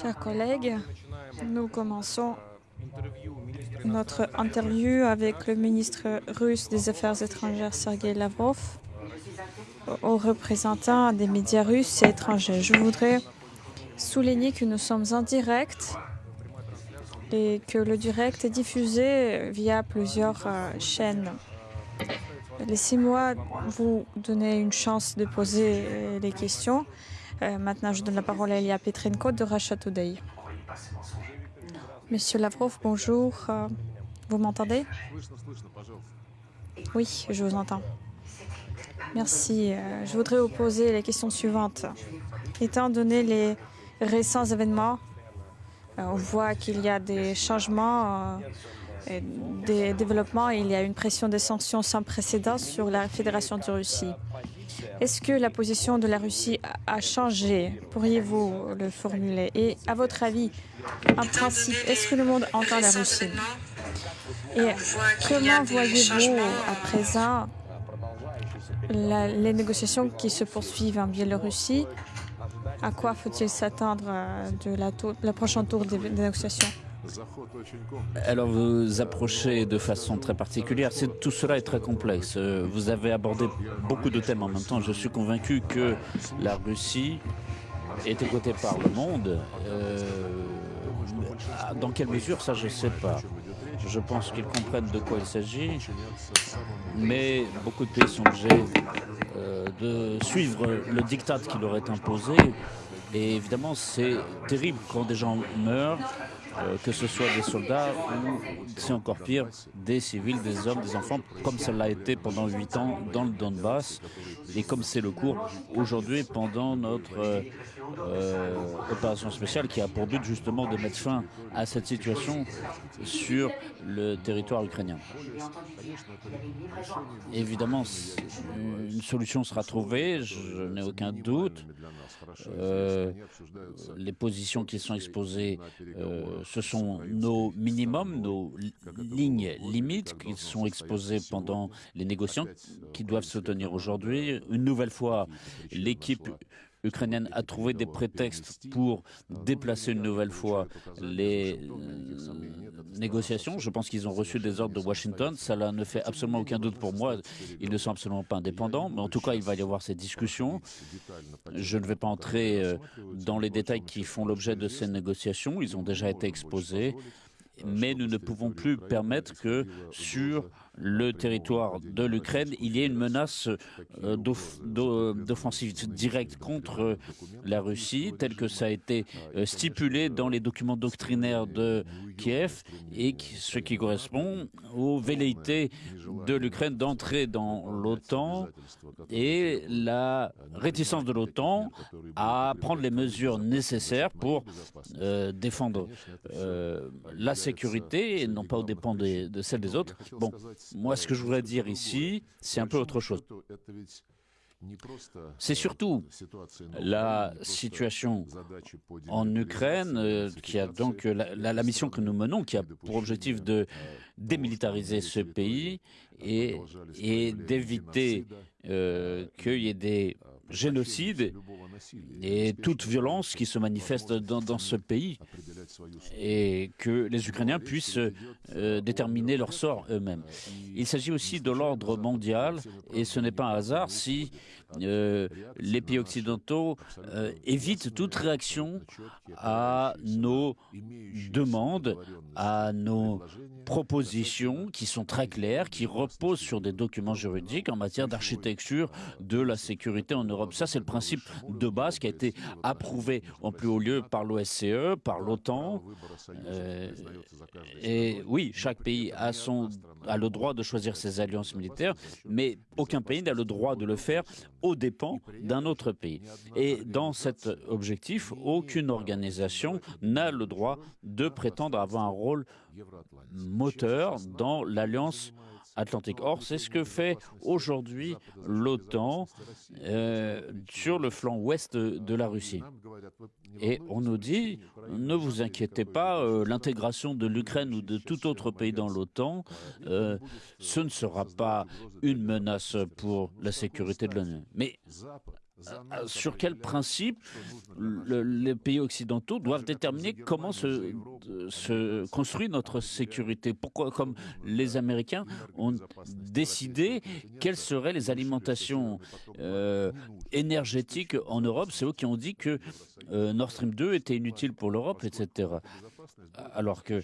Chers collègues, nous commençons notre interview avec le ministre russe des Affaires étrangères Sergei Lavrov aux représentants des médias russes et étrangers. Je voudrais souligner que nous sommes en direct et que le direct est diffusé via plusieurs euh, chaînes. Laissez-moi vous donner une chance de poser euh, les questions. Euh, maintenant, je donne la parole à Elia Petrenko de Russia Today. Monsieur Lavrov, bonjour. Euh, vous m'entendez? Oui, je vous entends. Merci. Euh, je voudrais vous poser la question suivante. Étant donné les récents événements, on voit qu'il y a des changements, des développements, il y a une pression des sanctions sans précédent sur la Fédération de Russie. Est-ce que la position de la Russie a changé? Pourriez-vous le formuler? Et à votre avis, en principe, est-ce que le monde entend la Russie? Et comment voyez-vous à présent les négociations qui se poursuivent en Biélorussie? À quoi faut-il s'attendre euh, de la, la prochaine tour des négociations? Alors vous approchez de façon très particulière. Tout cela est très complexe. Euh, vous avez abordé beaucoup de thèmes en même temps. Je suis convaincu que la Russie est écoutée par le monde. Euh, dans quelle mesure, ça je ne sais pas. Je pense qu'ils comprennent de quoi il s'agit, mais beaucoup de pays sont obligés euh, de suivre le diktat qui leur est imposé. Et évidemment, c'est terrible quand des gens meurent euh, que ce soit des soldats ou, c'est encore pire, des civils, des hommes, des enfants, comme ça l'a été pendant huit ans dans le Donbass, et comme c'est le cours aujourd'hui pendant notre euh, opération spéciale qui a pour but justement de mettre fin à cette situation sur le territoire ukrainien. Évidemment, une solution sera trouvée, je n'ai aucun doute. les positions qui sont exposées ce sont nos minimums, nos lignes limites qui sont exposées pendant les négociations qui doivent se tenir aujourd'hui. Une nouvelle fois, l'équipe ukrainienne a trouvé des prétextes pour déplacer une nouvelle fois les euh, négociations. Je pense qu'ils ont reçu des ordres de Washington. Cela ne fait absolument aucun doute pour moi. Ils ne sont absolument pas indépendants. Mais en tout cas, il va y avoir ces discussions. Je ne vais pas entrer euh, dans les détails qui font l'objet de ces négociations. Ils ont déjà été exposés mais nous ne pouvons plus permettre que sur le territoire de l'Ukraine, il y ait une menace euh, d'offensive directe contre la Russie, telle que ça a été euh, stipulé dans les documents doctrinaires de Kiev, et ce qui correspond aux velléités de l'Ukraine d'entrer dans l'OTAN et la réticence de l'OTAN à prendre les mesures nécessaires pour euh, défendre la sécurité et non pas aux dépens de, de celle des autres. Bon, moi, ce que je voudrais dire ici, c'est un peu autre chose. C'est surtout la situation en Ukraine euh, qui a donc la, mission que nous menons, qui a pour objectif de démilitariser ce pays et d'éviter euh, qu'il y ait des génocides et toute violence qui se manifeste dans, ce pays et que les Ukrainiens puissent euh, déterminer leur sort eux-mêmes. Il s'agit aussi de l'ordre mondial et ce n'est pas un hasard si euh, les pays occidentaux euh, évitent toute réaction à nos demandes, à nos propositions qui sont très claires, qui reposent sur des documents juridiques en matière d'architecture de la sécurité en Europe. Ça, c'est le principe de base qui a été approuvé en plus haut lieu par l'OSCE, par l'OTAN. Euh, et oui, chaque pays a, son, a le droit de choisir ses alliances militaires, mais aucun pays n'a le droit de le faire aux dépens d'un autre pays. Et dans cet objectif, aucune organisation n'a le droit de prétendre avoir un rôle moteur dans l'alliance Atlantique. Or, c'est ce que fait aujourd'hui l'OTAN euh, sur le flanc ouest de la Russie. Et on nous dit, ne vous inquiétez pas, euh, l'intégration de l'Ukraine ou de tout autre pays dans l'OTAN, euh, ce ne sera pas une menace pour la sécurité de l'ONU. Mais sur quel principe les pays occidentaux doivent déterminer comment se, se, construit notre sécurité. Pourquoi, comme les Américains ont décidé quelles seraient les alimentations euh, énergétiques en Europe, c'est eux qui ont dit que euh, Nord Stream 2 était inutile pour l'Europe, etc. Alors que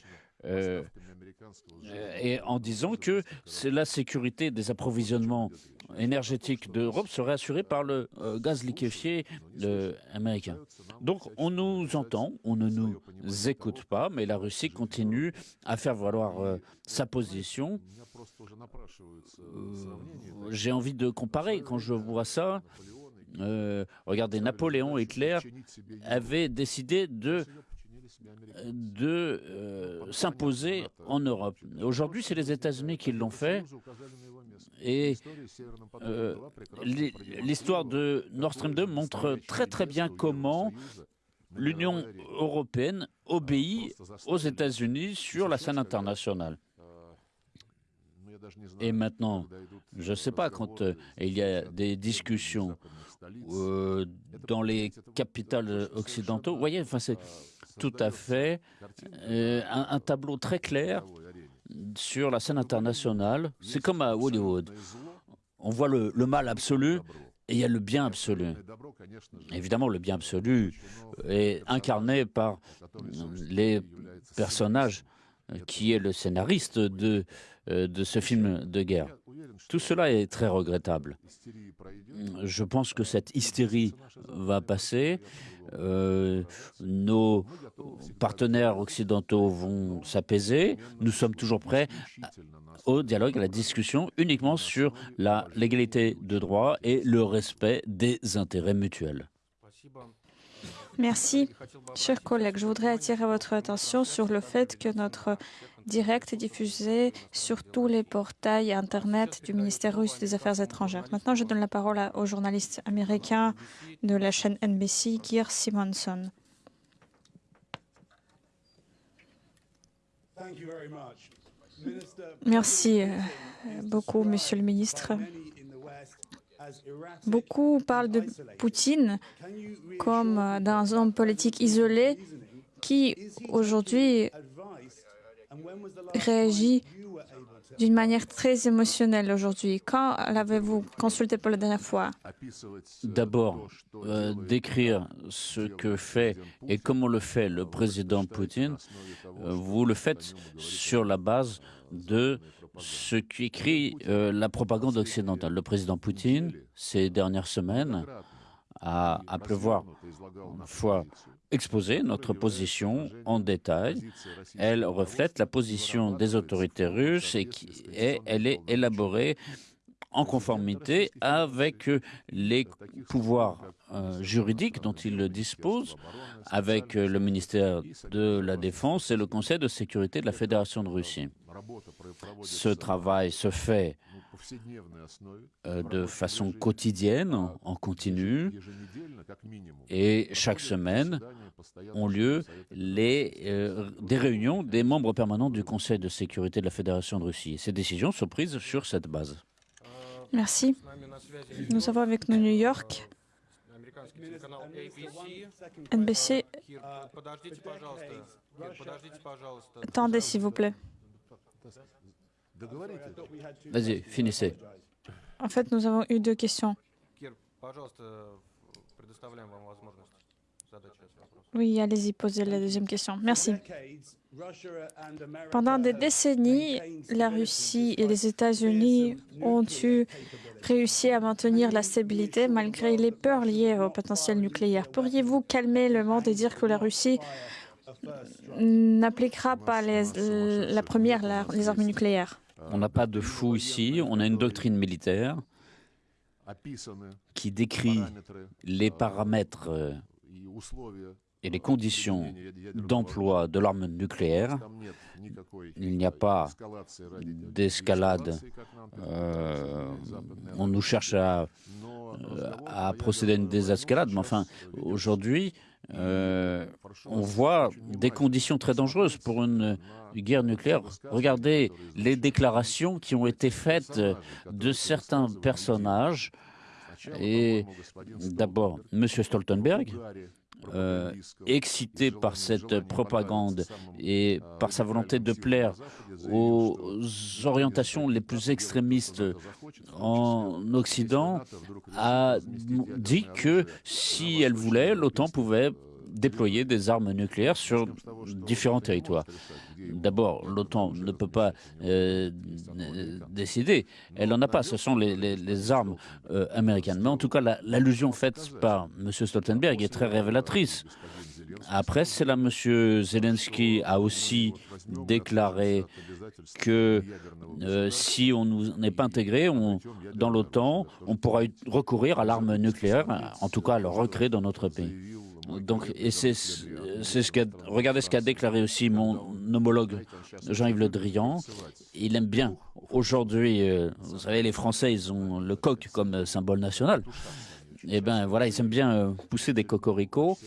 et en disant que la sécurité des approvisionnements énergétique d'Europe serait assurée par le euh, gaz liquéfié américain. Donc on nous entend, on ne nous écoute pas, mais la Russie continue à faire valoir euh, sa position. Euh, j'ai envie de comparer quand je vois ça. regardez, Napoléon et Hitler avaient décidé de de s'imposer en Europe. Aujourd'hui, c'est les États-Unis qui l'ont fait. Et euh, l'histoire de Nord Stream 2 montre très très bien comment l'Union européenne obéit aux États-Unis sur la scène internationale. Et maintenant, je ne sais pas, quand euh, il y a des discussions euh, dans les capitales occidentaux, vous voyez, enfin, c'est tout à fait. un, tableau très clair sur la scène internationale, c'est comme à Hollywood. On voit le, mal absolu et il y a le bien absolu. Évidemment, le bien absolu est incarné par les personnages qui est le scénariste de, de ce film de guerre. Tout cela est très regrettable. Je pense que cette hystérie va passer. Euh, nos partenaires occidentaux vont s'apaiser. Nous sommes toujours prêts au dialogue, à la discussion uniquement sur la légalité de droit et le respect des intérêts mutuels. Merci. Chers collègues, je voudrais attirer votre attention sur le fait que notre direct diffusé sur tous les portails Internet du ministère russe des Affaires étrangères. Maintenant, je donne la parole au journaliste américain de la chaîne NBC, Keir Simonson. Merci euh, beaucoup, Monsieur le ministre. Beaucoup parlent de Poutine comme euh, d'un homme politique isolé qui, aujourd'hui, réagit d'une manière très émotionnelle aujourd'hui. Quand l'avez-vous consulté pour la dernière fois? D'abord, euh, décrire ce que fait et comment le fait le président Poutine, euh, vous le faites sur la base de ce qu'écrit euh, la propagande occidentale. Le président Poutine, ces dernières semaines, a, a pleuvoir fois exposer notre position en détail. Elle reflète la position des autorités russes et, elle est élaborée en conformité avec les pouvoirs euh, juridiques dont il dispose, avec le ministère de la Défense et le Conseil de sécurité de la Fédération de Russie. Ce travail se fait euh, de façon quotidienne, en continu, et chaque semaine ont lieu les, euh, des réunions des membres permanents du Conseil de sécurité de la Fédération de Russie. Ces décisions sont prises sur cette base. Merci. Nous avons avec nous New York. NBC. Attendez, s'il vous plaît. Vas-y, finissez. En fait, nous avons eu deux questions. Oui, allez-y, posez la deuxième question. Merci. Pendant des décennies, la Russie et les États-Unis ont eu réussi à maintenir la stabilité malgré les peurs liées au potentiel nucléaire. Pourriez-vous calmer le monde et dire que la Russie n'appliquera pas les, la première, les armes nucléaires? On n'a pas de fou ici, on a une doctrine militaire qui décrit les paramètres euh, et les conditions d'emploi de l'arme nucléaire. Il n'y a pas d'escalade. Euh, on nous cherche à, à, procéder à une désescalade, mais enfin, aujourd'hui, euh, on voit des conditions très dangereuses pour une guerre nucléaire. Regardez les déclarations qui ont été faites de certains personnages Et d'abord, M. Stoltenberg, euh, excité par cette propagande et par sa volonté de plaire aux orientations les plus extrémistes en Occident, a dit que si elle voulait, l'OTAN pouvait déployer des armes nucléaires sur différents territoires. D'abord, l'OTAN ne peut pas euh, décider. Elle n'en a pas. Ce sont les, armes euh, américaines. Mais en tout cas, l'allusion faite par M. Stoltenberg est très révélatrice. Après cela, M. Zelensky a aussi déclaré que euh, si on n'est pas intégré dans l'OTAN, on pourra recourir à l'arme nucléaire, en tout cas le recréer dans notre pays. Donc, et c'est ce qu'a, regardez ce qu'a déclaré aussi mon homologue Jean-Yves Le Drian. Il aime bien. Aujourd'hui, euh, vous savez, les Français, ils ont le coq comme symbole national. Eh ben voilà, ils aiment bien euh, pousser des cocoricots.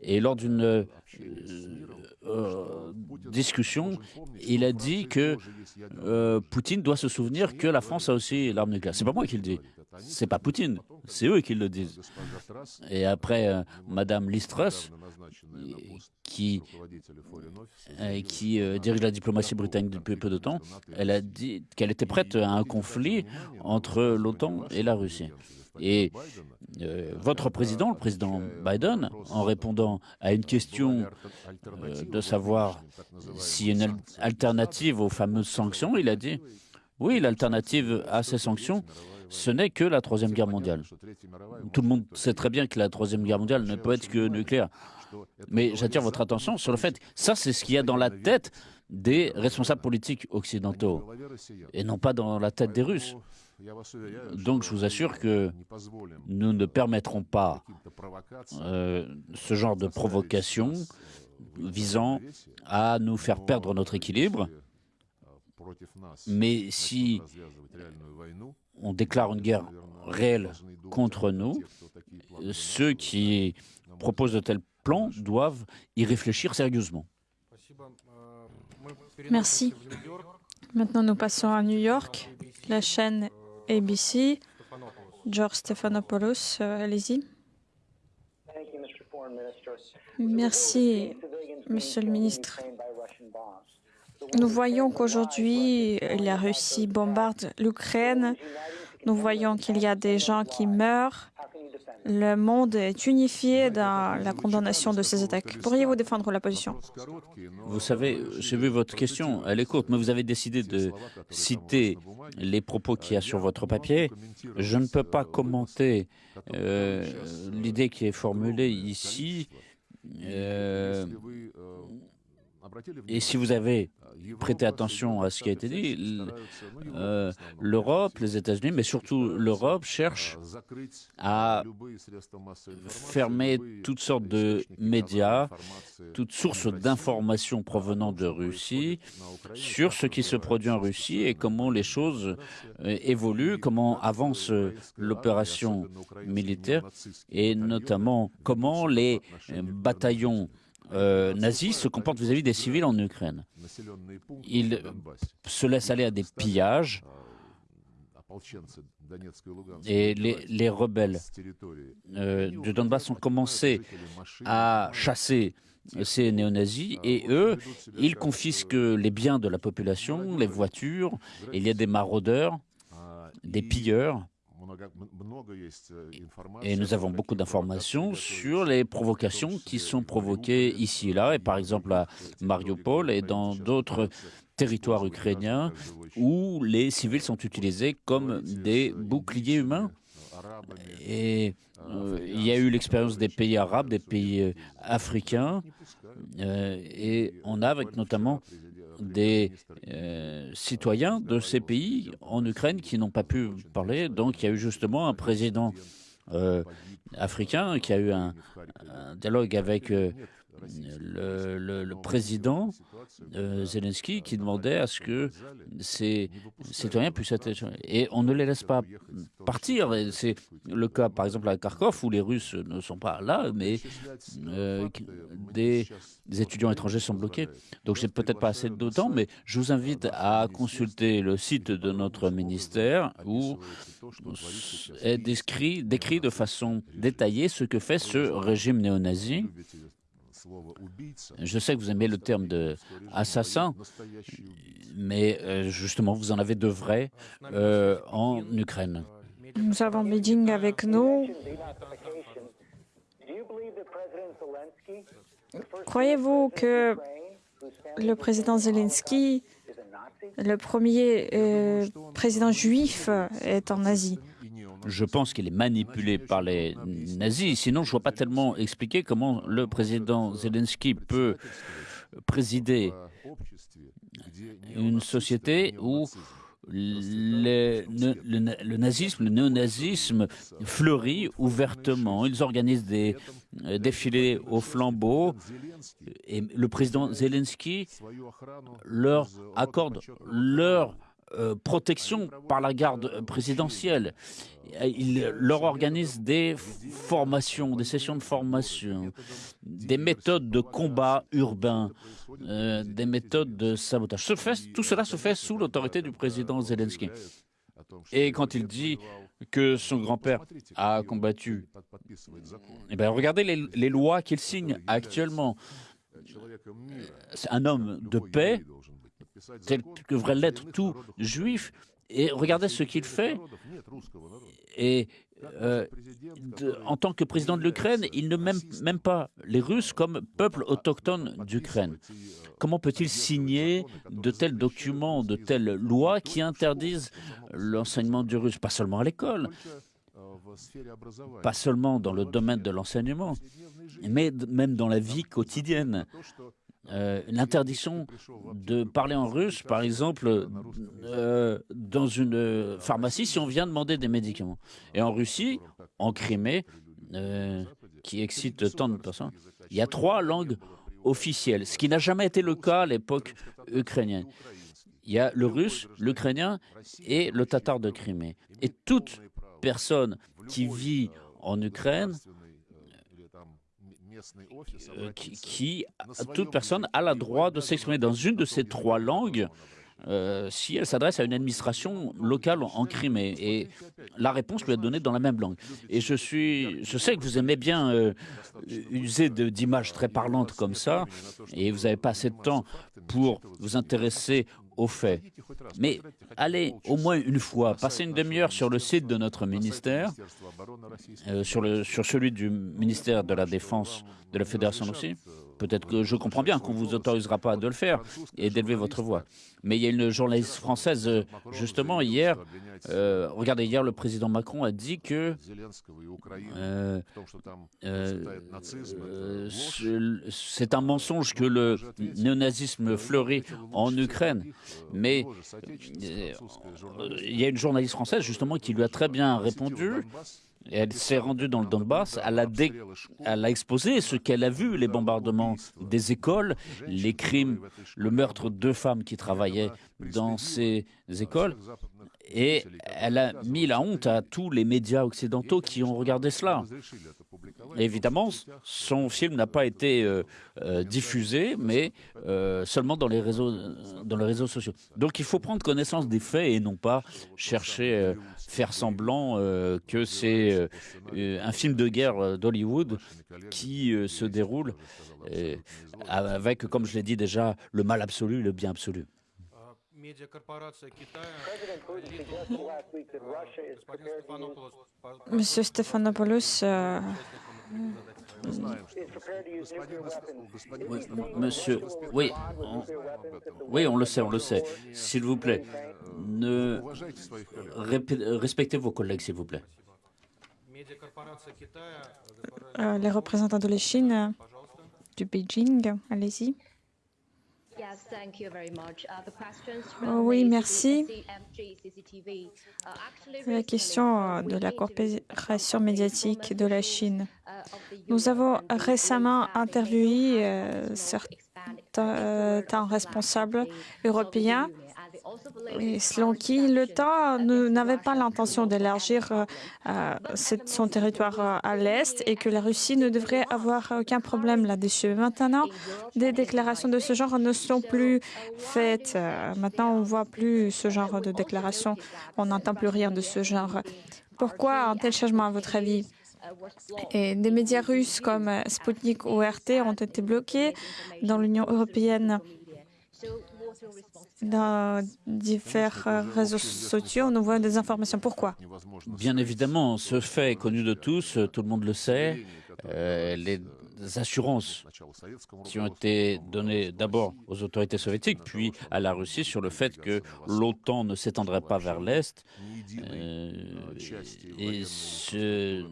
Et lors d'une euh, discussion, il a dit que Poutine doit se souvenir que la France a aussi l'arme nucléaire. C'est pas moi qui le dis. C'est pas Poutine, c'est eux qui le disent. Et après, euh, Madame Listrus, qui, euh, euh, dirige la diplomatie britannique depuis peu de temps, elle a dit qu'elle était prête à un conflit entre l'OTAN et la Russie. Et votre président, le président Biden, en répondant à une question de savoir s'il y a une alternative aux fameuses sanctions, il a dit oui, l'alternative à ces sanctions, ce n'est que la Troisième Guerre mondiale. Tout le monde sait très bien que la Troisième Guerre mondiale ne peut être que nucléaire. Mais j'attire votre attention sur le fait, ça c'est ce qu'il y a dans la tête des responsables politiques occidentaux, et non pas dans la tête des Russes. Donc je vous assure que nous ne permettrons pas euh, ce genre de provocation visant à nous faire perdre notre équilibre. Mais si on déclare une guerre réelle contre nous, ceux qui proposent de tels plans doivent y réfléchir sérieusement. Merci. Maintenant, nous passons à New York, la chaîne ABC. George Stephanopoulos, euh, allez-y. Merci, Monsieur le ministre. Nous voyons qu'aujourd'hui, la Russie bombarde l'Ukraine. Nous voyons qu'il y a des gens qui meurent. Le monde est unifié dans la condamnation de ces attaques. Pourriez-vous défendre la position? Vous savez, j'ai vu votre question, elle est courte, mais vous avez décidé de citer les propos qu'il y a sur votre papier. Je ne peux pas commenter euh, l'idée qui est formulée ici. Euh, et si vous avez prêté attention à ce qui a été dit, euh, l'Europe, les États-Unis, mais surtout l'Europe cherche à fermer toutes sortes de médias, toutes sources d'informations provenant de Russie sur ce qui se produit en Russie et comment les choses euh, évoluent, comment avance l'opération militaire et notamment comment les bataillons euh, nazis se comportent vis-à-vis des civils en Ukraine. Ils se laissent aller à des pillages et les, rebelles euh, du Donbass ont commencé à chasser ces néo-nazis et eux, ils confisquent les biens de la population, les voitures, il y a des maraudeurs, des pilleurs et nous avons beaucoup d'informations sur les provocations qui sont provoquées ici et là, et par exemple à Mariupol et dans d'autres territoires ukrainiens où les civils sont utilisés comme des boucliers humains. Et euh, il y a eu l'expérience des pays arabes, des pays euh, africains, euh, et on a avec notamment des citoyens de ces pays en Ukraine qui n'ont pas pu parler. Donc il y a eu justement un président euh, africain qui a eu un, dialogue avec euh, le, président euh, Zelensky qui demandait à ce que ces citoyens puissent être... Et on ne les laisse pas partir. C'est le cas, par exemple, à Kharkov, où les Russes ne sont pas là, mais euh, des, étudiants étrangers sont bloqués. Donc, j'ai peut-être pas assez de temps, mais je vous invite à consulter le site de notre ministère où est décrit, décrit de façon détaillée ce que fait ce régime néo-nazi je sais que vous aimez le terme de assassin, mais euh, justement, vous en avez de vrais euh, en Ukraine. Nous avons Beijing avec nous. Croyez-vous que le président Zelensky, le premier euh, président juif, est en Asie? Je pense qu'il est manipulé par les nazis. Sinon, je ne vois pas tellement expliquer comment le président Zelensky peut présider une société où le, nazisme, le néonazisme fleurit ouvertement. Ils organisent des euh, défilés au flambeau et le président Zelensky leur accorde leur euh, protection par la garde présidentielle. Il leur organise des formations, des sessions de formation, des méthodes de combat urbain, euh, des méthodes de sabotage. tout cela se fait sous l'autorité du président Zelensky. Et quand il dit que son grand-père a combattu, eh bien, regardez les, les lois qu'il signe actuellement. Un homme de paix tel que devrait l'être tout juif. Et regardez ce qu'il fait. Et euh, en tant que président de l'Ukraine, il ne m'aime même pas les Russes comme peuple autochtone d'Ukraine. Comment peut-il signer de tels documents, de telles lois qui interdisent l'enseignement du russe, pas seulement à l'école, pas seulement dans le domaine de l'enseignement, mais même dans la vie quotidienne? Euh, l'interdiction de parler en russe, par exemple, euh, dans une pharmacie si on vient demander des médicaments. Et en Russie, en Crimée, euh, qui excite tant de personnes, il y a trois langues officielles, ce qui n'a jamais été le cas à l'époque ukrainienne. Il y a le russe, l'ukrainien et le tatar de Crimée. Et toute personne qui vit en Ukraine euh, qui, toute personne a le droit de s'exprimer dans une de ces trois langues euh, si elle s'adresse à une administration locale en Crimée. Et la réponse lui est donnée dans la même langue. Et je, suis, je sais que vous aimez bien euh, user d'images très parlantes comme ça, et vous n'avez pas assez de temps pour vous intéresser aux faits. Mais allez au moins une fois, passez une demi-heure sur le site de notre ministère, euh, sur, le, sur celui du ministère de la Défense de la Fédération aussi. Peut-être que je comprends bien qu'on ne vous autorisera pas de le faire et d'élever votre voix. Mais il y a une journaliste française, euh, justement, hier, euh, regardez, hier, le président Macron a dit que c'est un mensonge que le néonazisme fleurit en Ukraine. Mais il y a une journaliste française, justement, qui lui a très bien répondu elle s'est rendue dans le Donbass, elle a, elle a exposé ce qu'elle a vu, les bombardements des écoles, les crimes, le meurtre de femmes qui travaillaient dans ces écoles. Et elle a mis la honte à tous les médias occidentaux qui ont regardé cela. Évidemment, son film n'a pas été euh, euh, diffusé, mais euh, seulement dans les, réseaux, dans les réseaux sociaux. Donc il faut prendre connaissance des faits et non pas chercher, faire semblant que c'est un film de guerre d'Hollywood qui se déroule avec, comme je l'ai dit déjà, le mal absolu et le bien absolu. Monsieur monsieur, oui, on, oui, on le sait, on le sait. S'il vous plaît, ne respectez vos collègues, s'il vous plaît. Euh, les représentants de la Chine, du Beijing, allez-y. Oh oui, merci. La question de la coopération médiatique de la Chine. Nous avons récemment interviewé euh, certains responsables européens et selon qui le temps n'avait pas l'intention d'élargir euh, euh, son territoire euh, à l'est et que la Russie ne devrait avoir aucun problème là-dessus. Maintenant, des déclarations de ce genre ne sont plus faites. Maintenant, on ne voit plus ce genre de déclarations. On n'entend plus rien de ce genre. Pourquoi un tel changement, à votre avis? Et des médias russes comme Sputnik ou RT ont été bloqués dans l'Union européenne dans différents réseaux sociaux, on voit des informations. Pourquoi? Bien évidemment, ce fait est connu de tous, tout le monde le sait. Euh, les assurances qui ont été données d'abord aux autorités soviétiques, puis à la Russie sur le fait que l'OTAN ne s'étendrait pas vers l'Est. Euh, et ce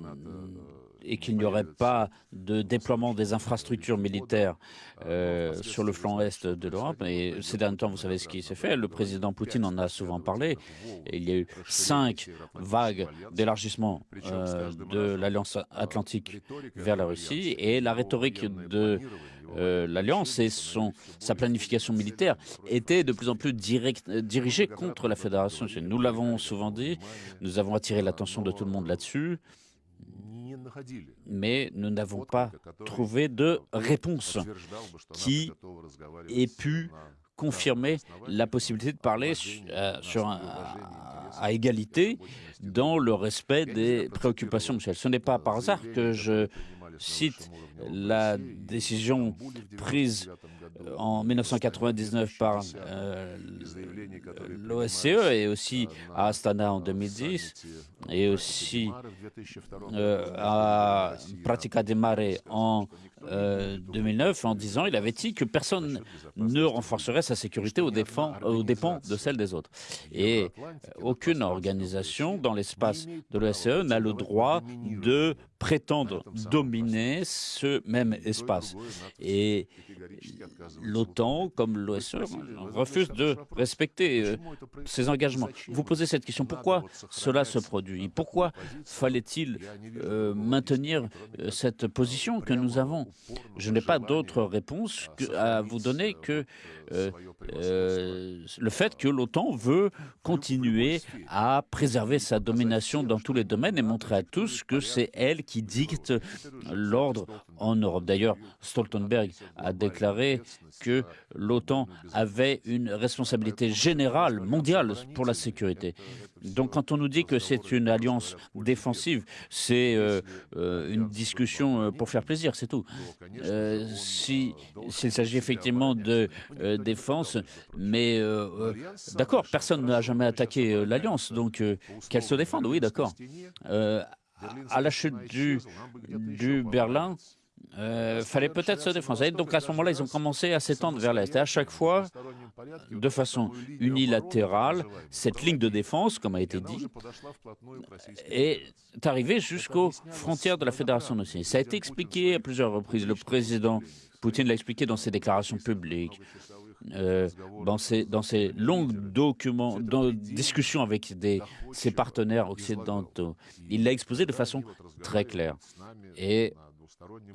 et qu'il n'y aurait pas de déploiement des infrastructures militaires euh, sur le flanc est de l'Europe. Et ces derniers temps, vous savez ce qui s'est fait. Le président Poutine en a souvent parlé. il y a eu cinq vagues d'élargissement euh, de l'Alliance atlantique vers la Russie. Et la rhétorique de euh, l'Alliance et sa planification militaire était de plus en plus direct, dirigée contre la Fédération. Nous l'avons souvent dit, nous avons attiré l'attention de tout le monde là-dessus mais nous n'avons pas trouvé de réponse qui ait pu confirmer la possibilité de parler euh, à égalité dans le respect des préoccupations Michel. Ce n'est pas par hasard que je cite la décision prise en 1999 par euh, l'OSCE et aussi à Astana en 2010 et aussi euh, à Pratica de Mare en 2009 en disant il avait dit que personne ne renforcerait sa sécurité aux, aux dépens de celle des autres. Et aucune organisation dans l'espace de l'OSCE n'a le droit de prétendre dominer ce même espace. Et l'OTAN, comme l'OSCE, refuse de respecter euh, ses engagements. Vous posez cette question, pourquoi cela se produit Pourquoi fallait-il euh, maintenir euh, cette position que nous avons Je n'ai pas d'autre réponse à vous donner que le fait que l'OTAN veut continuer à préserver sa domination dans tous les domaines et montrer à tous que c'est elle qui dicte l'ordre en Europe. D'ailleurs, Stoltenberg a déclaré que l'OTAN avait une responsabilité générale, mondiale, pour la sécurité. Donc quand on nous dit que c'est une alliance défensive, c'est euh, euh, une discussion euh, pour faire plaisir, c'est tout. S'il s'agit effectivement de défense, mais d'accord, personne n'a jamais attaqué l'alliance, donc qu'elle se défende, oui, d'accord. À la chute du, Berlin, euh, fallait peut-être se défendre. donc à ce moment-là, ils ont commencé à s'étendre vers l'Est. Et à chaque fois, de façon unilatérale, cette ligne de défense, comme a été dit, est arrivée jusqu'aux frontières de la Fédération russe. Ça a été expliqué à plusieurs reprises. Le président Poutine l'a expliqué dans ses déclarations publiques. Euh, dans, ses, dans longues documents, discussions avec ses partenaires occidentaux. Il l'a exposé de façon très claire. Et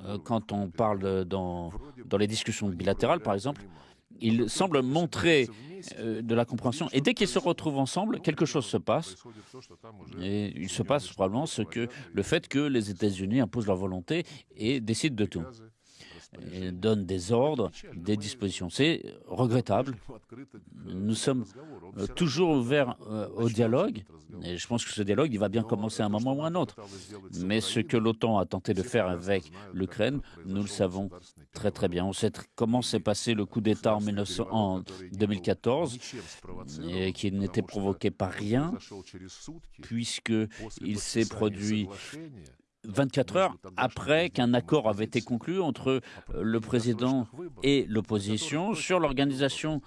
euh, quand on parle dans, dans les discussions bilatérales, par exemple, il semble montrer euh, de la compréhension. Et dès qu'ils se retrouvent ensemble, quelque chose se passe. Et il se passe probablement ce que le fait que les États-Unis imposent leur volonté et décident de tout. Et donnent des ordres, des dispositions. C'est regrettable. Nous sommes euh, toujours ouverts au dialogue et je pense que ce dialogue, va bien commencer à un moment ou à un autre. Mais ce que l'OTAN a tenté de faire avec l'Ukraine, nous le savons très très bien. On sait comment s'est passé le coup d'État en, en 2014, et qui n'était provoqué par rien, puisqu'il s'est produit 24 heures après qu'un accord avait été conclu entre euh, le président et l'opposition sur l'organisation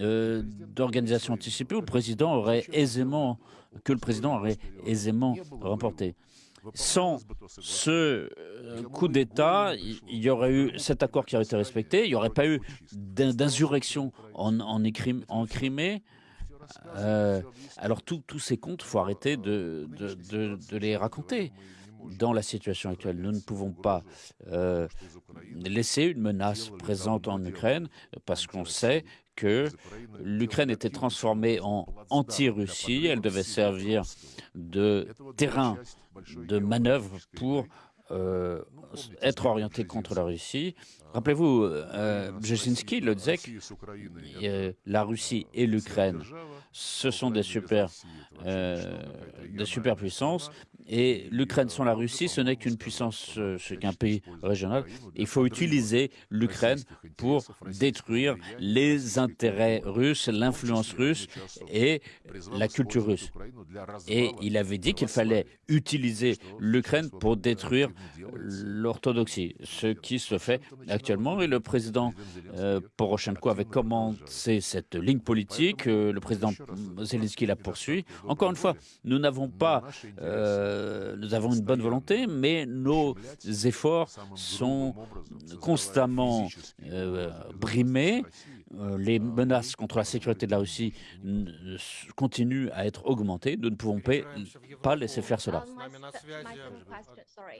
euh, d'organisation anticipée où le président aurait aisément que le président aurait aisément remporté. sans ce coup d'État, il y aurait eu cet accord qui aurait été respecté, il n'y aurait pas eu d'insurrection en, en, Crimée. alors tous ces comptes, il faut arrêter de, de, les raconter dans la situation actuelle. Nous ne pouvons pas euh, laisser une menace présente en Ukraine parce qu'on sait que l'Ukraine était transformée en anti-Russie. Elle devait servir de terrain de manœuvre pour euh, être orientée contre la Russie. Rappelez-vous, euh, Brzezinski le disait que la Russie et l'Ukraine, ce sont des super, des superpuissances et l'Ukraine sans la Russie, ce n'est qu'une puissance, euh, ce qu'un pays régional. Il faut utiliser l'Ukraine pour détruire les intérêts russes, l'influence russe et la culture russe. Et il avait dit qu'il fallait utiliser l'Ukraine pour détruire l'orthodoxie, ce qui se fait actuellement. Et le président euh, Poroshenko avait commencé cette ligne politique. Euh, le président Zelensky la poursuit. Encore une fois, nous n'avons pas euh, nous avons une bonne volonté, mais nos efforts sont constamment brimés. Euh, les menaces contre la sécurité de la Russie continuent à être augmentées. Nous ne pouvons pas laisser faire cela.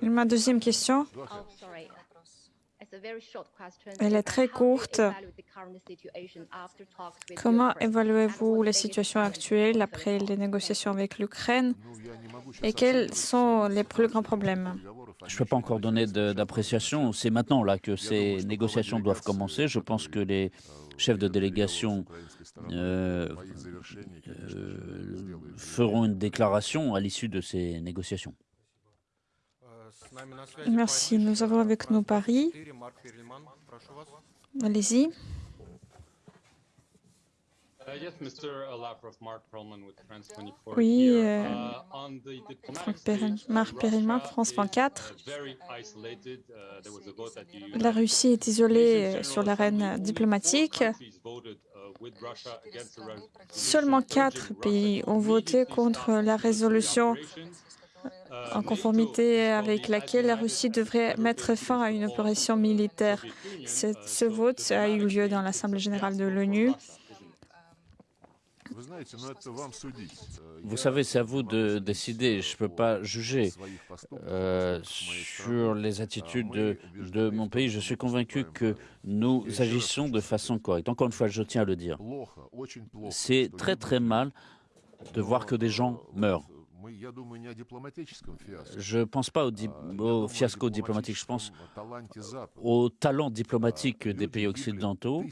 Ma deuxième question. Elle est très courte. Comment évaluez-vous la situation actuelle après les négociations avec l'Ukraine? Et quels sont les plus grands problèmes? Je ne peux pas encore donner d'appréciation. C'est maintenant là que ces négociations doivent commencer. Je pense que les chefs de délégation euh, euh, feront une déclaration à l'issue de ces négociations. Merci. Nous avons avec nous Paris. Allez-y. Oui, euh, Marc Perelman, France 24. La Russie est isolée sur l'arène diplomatique. Seulement quatre pays ont voté contre la résolution en conformité avec laquelle la Russie devrait mettre fin à une opération militaire. Ce vote a eu lieu dans l'Assemblée générale de l'ONU. Vous savez, c'est à vous de décider. Je ne peux pas juger euh, sur les attitudes de, de, mon pays. Je suis convaincu que nous agissons de façon correcte. Encore une fois, je tiens à le dire. C'est très très mal de voir que des gens meurent. Je ne pense pas au, fiasco diplomatique, je pense au talent diplomatique des pays occidentaux.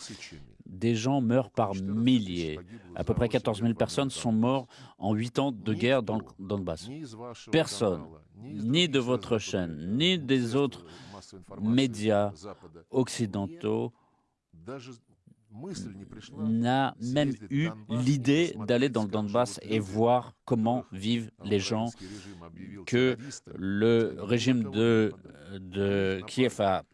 Des gens meurent par milliers. À peu près 14 000 personnes sont mortes en huit ans de guerre dans le Donbass. Personne, ni de votre chaîne, ni des autres médias occidentaux, n'a même eu l'idée d'aller dans le Donbass et voir comment vivent les gens que le régime de, de Kiev a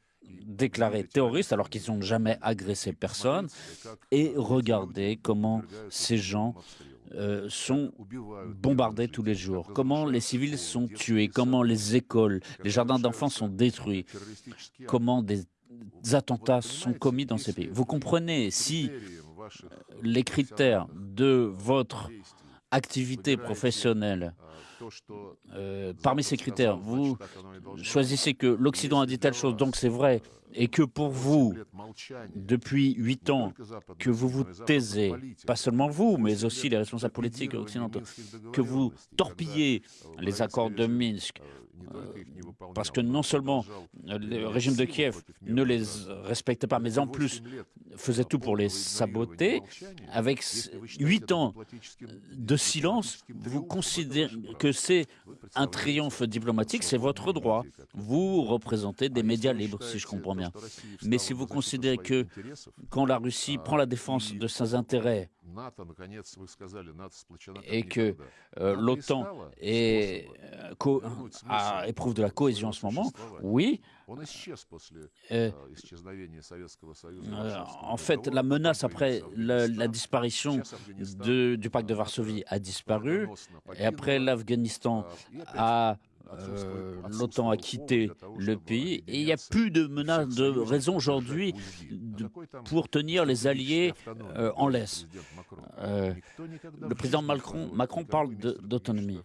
déclaré terroristes alors qu'ils n'ont jamais agressé personne et regarder comment ces gens euh, sont bombardés tous les jours, comment les civils sont tués, comment les écoles, les jardins d'enfants sont détruits, comment des attentats sont commis dans ces pays. Vous comprenez, si les critères de votre activité professionnelle, euh, parmi ces critères, vous choisissez que l'Occident a dit telle chose, donc c'est vrai, et que pour vous, depuis huit ans, que vous vous taisez, pas seulement vous, mais aussi les responsables politiques occidentaux, que vous torpillez les accords de Minsk, parce que non seulement le régime de Kiev ne les respectait pas, mais en plus faisait tout pour les saboter, avec huit ans de silence, vous considérez que c'est un triomphe diplomatique, c'est votre droit. Vous représentez des médias libres, si je comprends bien. Mais si vous considérez que quand la Russie prend la défense de ses intérêts, et que euh, l'OTAN euh, éprouve de la cohésion en ce moment, oui. Euh, en fait, la menace après la, disparition du pacte de Varsovie a disparu, et après l'Afghanistan a euh, l'OTAN a quitté le pays et il n'y a plus de menace de raison aujourd'hui pour tenir les alliés euh, en laisse. Euh, le président Macron, Macron parle d'autonomie.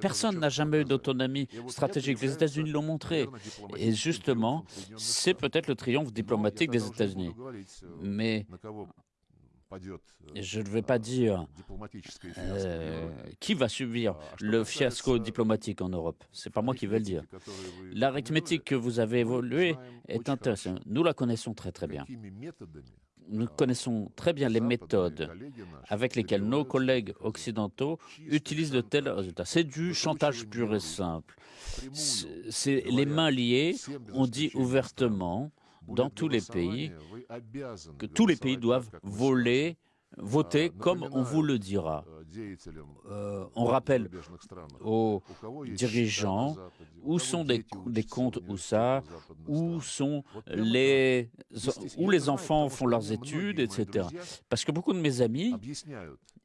Personne n'a jamais eu d'autonomie stratégique. Les États-Unis l'ont montré. Et justement, c'est peut-être le triomphe diplomatique des États-Unis. Mais je ne vais pas dire euh, qui va subir le fiasco diplomatique en Europe. Ce n'est pas moi qui vais le dire. L'arithmétique que vous avez évoluée est intéressante. Nous la connaissons très très bien. Nous connaissons très bien les méthodes avec lesquelles nos collègues occidentaux utilisent de tels résultats. C'est du chantage pur et simple. C'est les mains liées. On dit ouvertement dans tous les pays que tous les pays doivent voler voter comme on vous le dira. Euh, on rappelle aux dirigeants où sont des, des comptes où ça, où sont les où les enfants font leurs études, etc. Parce que beaucoup de mes amis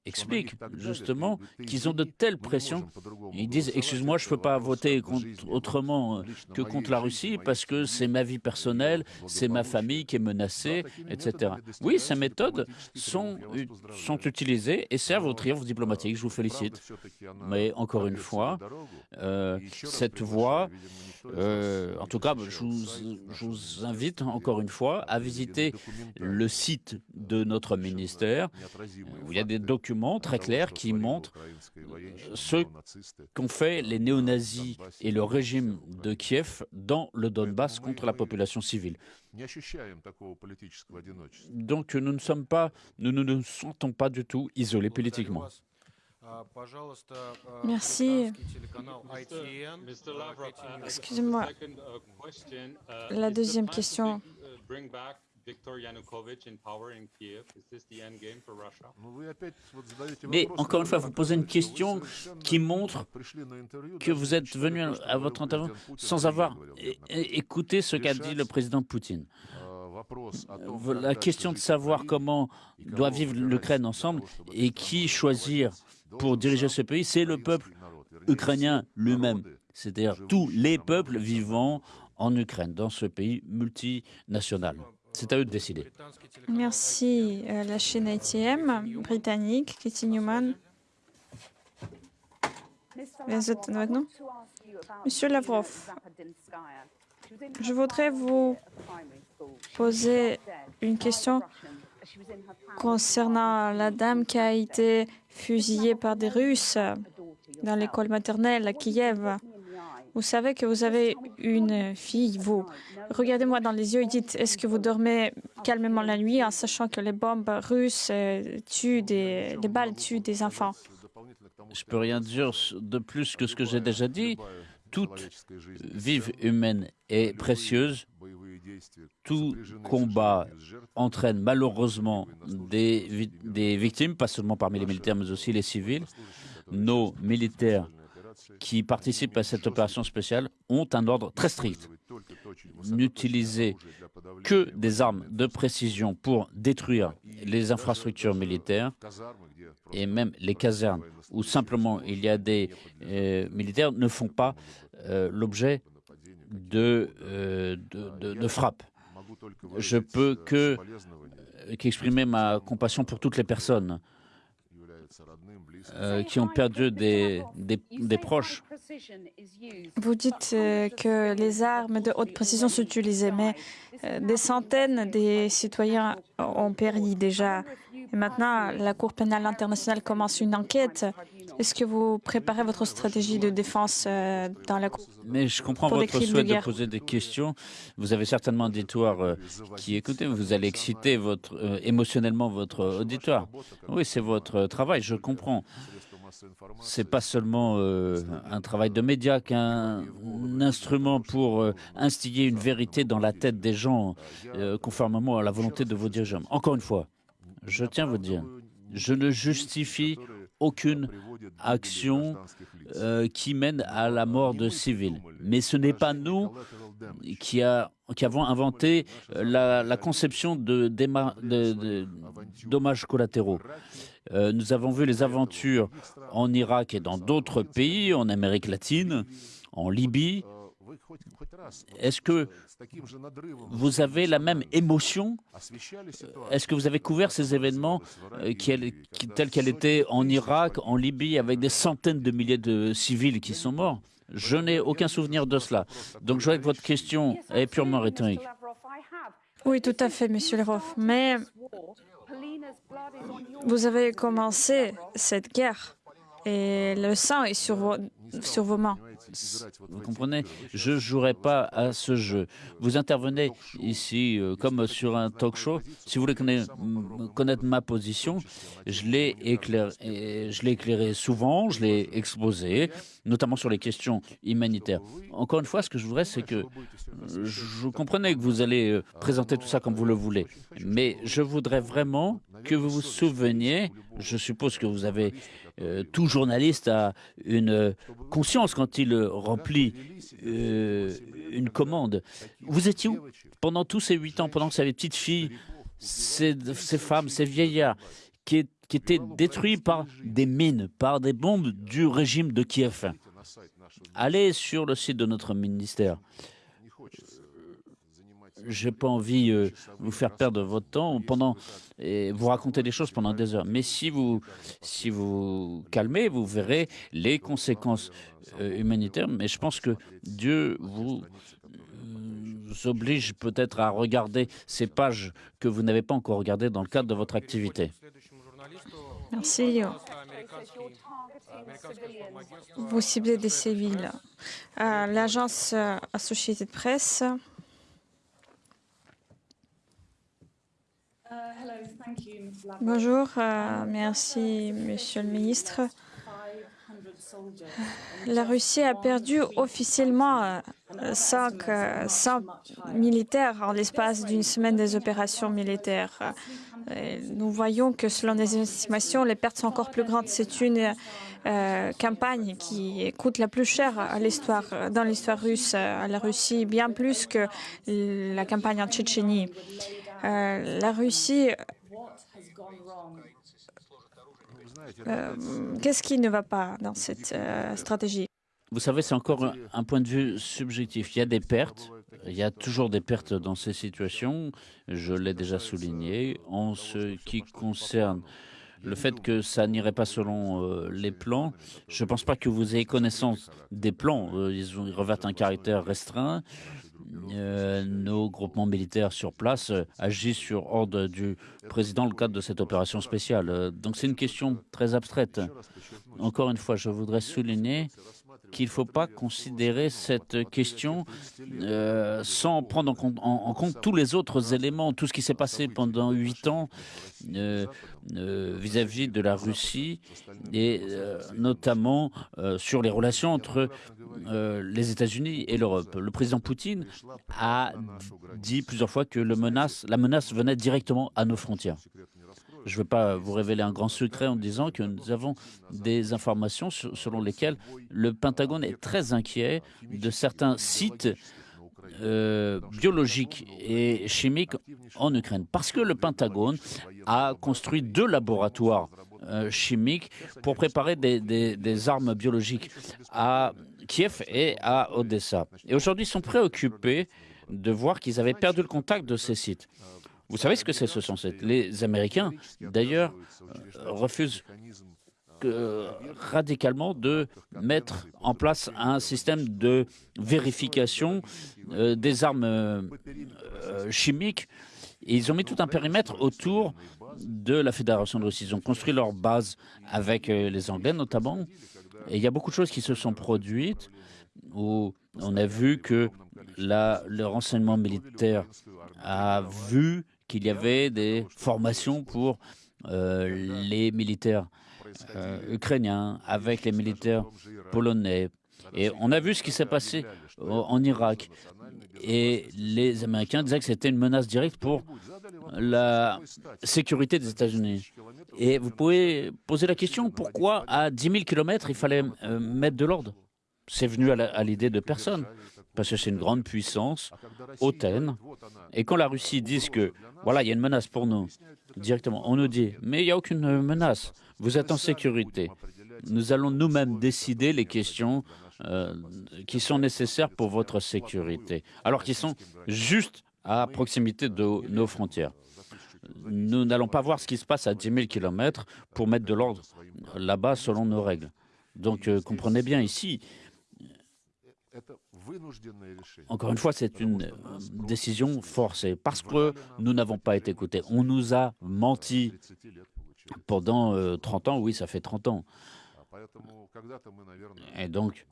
expliquent justement qu'ils ont de telles pressions. Ils disent Excuse-moi, je ne peux pas voter autrement que contre la Russie parce que c'est ma vie personnelle, c'est ma famille qui est menacée, etc. Oui, ces méthodes sont, sont utilisées et servent au triomphe diplomatique. Je vous félicite. Mais encore une fois, euh, cette voie, euh, en tout cas, je vous, je vous invite encore une fois à visiter le site de notre ministère où il y a des documents très clair qui montre ce qu'ont fait les néo-nazis et le régime de Kiev dans le Donbass contre la population civile. Donc nous ne sommes pas, nous ne nous sentons pas du tout isolés politiquement. Merci. Excusez-moi. La deuxième question. Mais encore une fois, vous posez une question qui montre que vous êtes venu à votre intervention sans avoir écouté ce qu'a dit le président Poutine. La question de savoir comment doit vivre l'Ukraine ensemble et qui choisir pour diriger ce pays, c'est le peuple ukrainien lui-même, c'est-à-dire tous les peuples vivant en Ukraine, dans ce pays multinational. C'est à eux de décider. Merci. Euh, la chaîne ITM britannique, Kitty Newman. Monsieur Lavrov, je voudrais vous poser une question concernant la dame qui a été fusillée par des Russes dans l'école maternelle à Kiev. Vous savez que vous avez une fille, vous. Regardez-moi dans les yeux et dites, est-ce que vous dormez calmement la nuit en sachant que les bombes russes euh, tuent des, les balles tuent des enfants? Je peux rien dire de plus que ce que j'ai déjà dit. Toute vive humaine est précieuse. Tout combat entraîne malheureusement des, des victimes, pas seulement parmi les militaires, mais aussi les civils. Nos militaires qui participent à cette opération spéciale ont un ordre très strict. N'utiliser que des armes de précision pour détruire les infrastructures militaires et même les casernes où simplement il y a des euh, militaires ne font pas euh, l'objet de, euh, de, de, frappes. Je peux que qu'exprimer ma compassion pour toutes les personnes euh, qui ont perdu des, proches. Vous dites euh, que les armes de haute précision s'utilisaient, mais euh, des centaines des citoyens ont péri déjà. Et maintenant, la Cour pénale internationale commence une enquête. Est-ce que vous préparez votre stratégie de défense dans la Cour Mais je comprends votre souhait de, poser des questions. Vous avez certainement un auditoire qui écoute. Vous allez exciter votre, émotionnellement votre auditoire. Oui, c'est votre travail, je comprends. C'est pas seulement euh, un travail de média qu'un instrument pour euh, instiller une vérité dans la tête des gens, euh, conformément à la volonté de vos dirigeants. Encore une fois, je tiens à vous dire, je ne justifie aucune action qui mène à la mort de civils. Mais ce n'est pas nous qui, a, qui avons inventé la, conception de, de dommages collatéraux. Euh, nous avons vu les aventures en Irak et dans d'autres pays, en Amérique latine, en Libye. Est-ce que vous avez la même émotion? Est-ce que vous avez couvert ces événements euh, tels qu'elle était en Irak, en Libye, avec des centaines de milliers de civils qui sont morts Je n'ai aucun souvenir de cela. Donc je vois que votre question est purement rhétorique. Oui, tout à fait, Monsieur Lerov. Mais vous avez commencé cette guerre et le sang est sur vos, sur vos mains. Vous comprenez Je ne jouerai pas à ce jeu. Vous intervenez ici euh, comme sur un talk show. Si vous voulez connaître, ma position, je l'ai éclairé, éclairé souvent, je l'ai exposé, notamment sur les questions humanitaires. Encore une fois, ce que je voudrais, c'est que je comprenais que vous allez euh, présenter tout ça comme vous le voulez, mais je voudrais vraiment que vous vous souveniez, je suppose que vous avez euh, tout journaliste a une conscience quand il remplit euh, une commande. Vous étiez où pendant tous ces huit ans, pendant que ces petites filles, ces, femmes, ces vieillards qui étaient détruits par des mines, par des bombes du régime de Kiev? Allez sur le site de notre ministère j'ai pas envie de euh, vous faire perdre votre temps pendant et vous raconter des choses pendant des heures. Mais si vous si vous calmez, vous verrez les conséquences euh, humanitaires. Mais je pense que Dieu vous, vous oblige peut-être à regarder ces pages que vous n'avez pas encore regardées dans le cadre de votre activité. Merci. Vous ciblez des civils. Euh, L'agence Associated Press Bonjour, euh, merci Monsieur le ministre. La Russie a perdu officiellement 500 euh, militaires en l'espace d'une semaine des opérations militaires. nous voyons que selon les estimations, les pertes sont encore plus grandes. C'est une euh, campagne qui coûte la plus chère dans l'histoire russe, à la Russie, bien plus que la campagne en Tchétchénie. La Russie euh, qu'est-ce qui ne va pas dans cette euh, stratégie? Vous savez, c'est encore un, point de vue subjectif. Il y a des pertes. Il y a toujours des pertes dans ces situations. Je l'ai déjà souligné. En ce qui concerne le fait que ça n'irait pas selon euh, les plans, je ne pense pas que vous ayez connaissance des plans. ils revêtent un caractère restreint. Euh, nos groupements militaires sur place euh, agissent sur ordre du président dans le cadre de cette opération spéciale. Euh, donc c'est une question très abstraite. Encore une fois, je voudrais souligner qu'il ne faut pas considérer cette question euh, sans prendre en compte, tous les autres éléments, tout ce qui s'est passé pendant huit ans euh, euh, vis-à-vis de la Russie et notamment sur les relations entre les États-Unis et l'Europe. Le président Poutine a dit plusieurs fois que la menace venait directement à nos frontières. Je ne veux pas vous révéler un grand secret en disant que nous avons des informations selon lesquelles le Pentagone est très inquiet de certains sites euh, biologiques et chimiques en Ukraine. Parce que le Pentagone a construit deux laboratoires euh, chimiques pour préparer des, des, armes biologiques à Kiev et à Odessa. Et aujourd'hui, ils sont préoccupés de voir qu'ils avaient perdu le contact de ces sites. Vous savez ce que c'est ce sont Les Américains, d'ailleurs, euh, refusent radicalement de mettre en place un système de vérification euh, des armes euh, chimiques. Ils ont mis tout un périmètre autour de la Fédération de Russie. Ils ont construit leur base avec les Anglais notamment. Et il y a beaucoup de choses qui se sont produites où on a vu que le renseignement militaire a vu qu'il y avait des formations pour euh, les militaires euh, ukrainiens avec les militaires polonais. Et on a vu ce qui s'est passé en Irak. Et les Américains disaient que c'était une menace directe pour la sécurité des États-Unis. Et vous pouvez poser la question pourquoi à 10 000 kilomètres il fallait euh, mettre de l'ordre? C'est venu à l'idée de personne. Parce que c'est une grande puissance hautaine. Et quand la Russie dit que, voilà, il y a une menace pour nous, directement, on nous dit, mais il n'y a aucune menace, vous êtes en sécurité. Nous allons nous-mêmes décider les questions euh, qui sont nécessaires pour votre sécurité, alors qu'ils sont juste à proximité de nos frontières. Nous n'allons pas voir ce qui se passe à 10 000 km pour mettre de l'ordre là-bas selon nos règles. Donc euh, comprenez bien ici, encore une fois, c'est une euh, décision forcée parce que nous n'avons pas été écoutés. On nous a menti pendant 30 ans, oui, ça fait 30 ans. Et donc,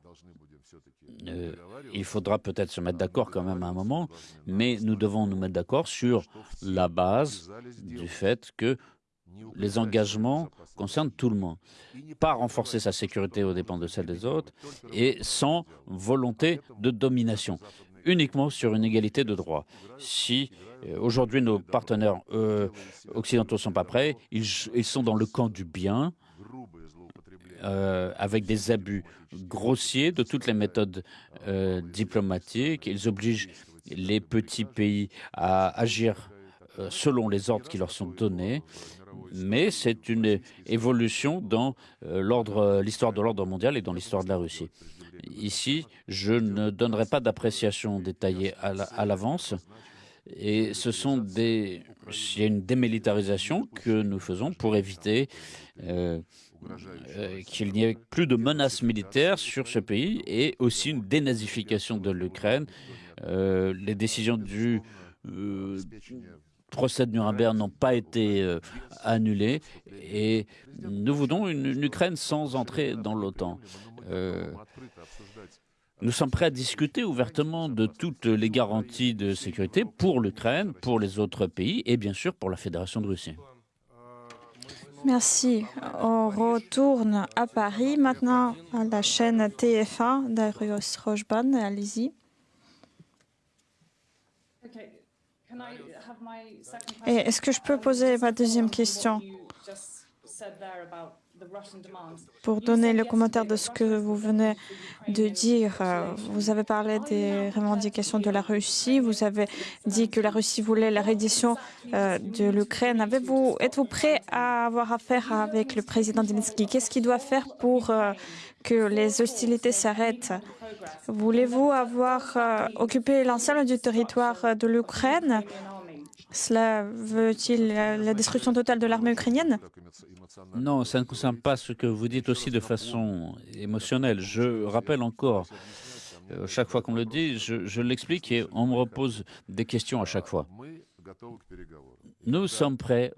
euh, il faudra peut-être se mettre d'accord quand même à un moment, mais nous devons nous mettre d'accord sur la base du fait que les engagements concernent tout le monde. Pas renforcer sa sécurité aux dépens de celle des autres et sans volonté de domination, uniquement sur une égalité de droit. Si euh, aujourd'hui nos partenaires euh, occidentaux ne sont pas prêts, ils, sont dans le camp du bien, euh, avec des abus grossiers de toutes les méthodes diplomatiques. Ils obligent les petits pays à agir selon les ordres qui leur sont donnés mais c'est une évolution dans euh, l'histoire de l'ordre mondial et dans l'histoire de la Russie. Ici, je ne donnerai pas d'appréciation détaillée à l'avance. Et ce sont des, il y a une démilitarisation que nous faisons pour éviter euh, euh, qu'il n'y ait plus de menaces militaires sur ce pays et aussi une dénazification de l'Ukraine. les décisions du procès de Nuremberg n'ont pas été euh, annulés et nous voulons une, Ukraine sans entrer dans l'OTAN. Euh, nous sommes prêts à discuter ouvertement de toutes les garanties de sécurité pour l'Ukraine, pour les autres pays et bien sûr pour la Fédération de Russie. Merci. On retourne à Paris maintenant à la chaîne TF1 d'Arios Rochban. Allez-y. Est-ce que je peux poser ma deuxième question? Pour donner le commentaire de ce que vous venez de dire, euh, vous avez parlé des revendications de la Russie, vous avez dit que la Russie voulait la reddition euh, de l'Ukraine. Êtes-vous prêt à avoir affaire avec le président Zelensky? Qu'est-ce qu'il doit faire pour euh, que les hostilités s'arrêtent? Voulez-vous avoir occupé l'ensemble du territoire de l'Ukraine? Cela veut-il la destruction totale de l'armée ukrainienne? Non, ça ne concerne pas ce que vous dites aussi de façon émotionnelle. Je rappelle encore, euh, chaque fois qu'on le dit, je, l'explique et on me repose des questions à chaque fois. Nous sommes prêts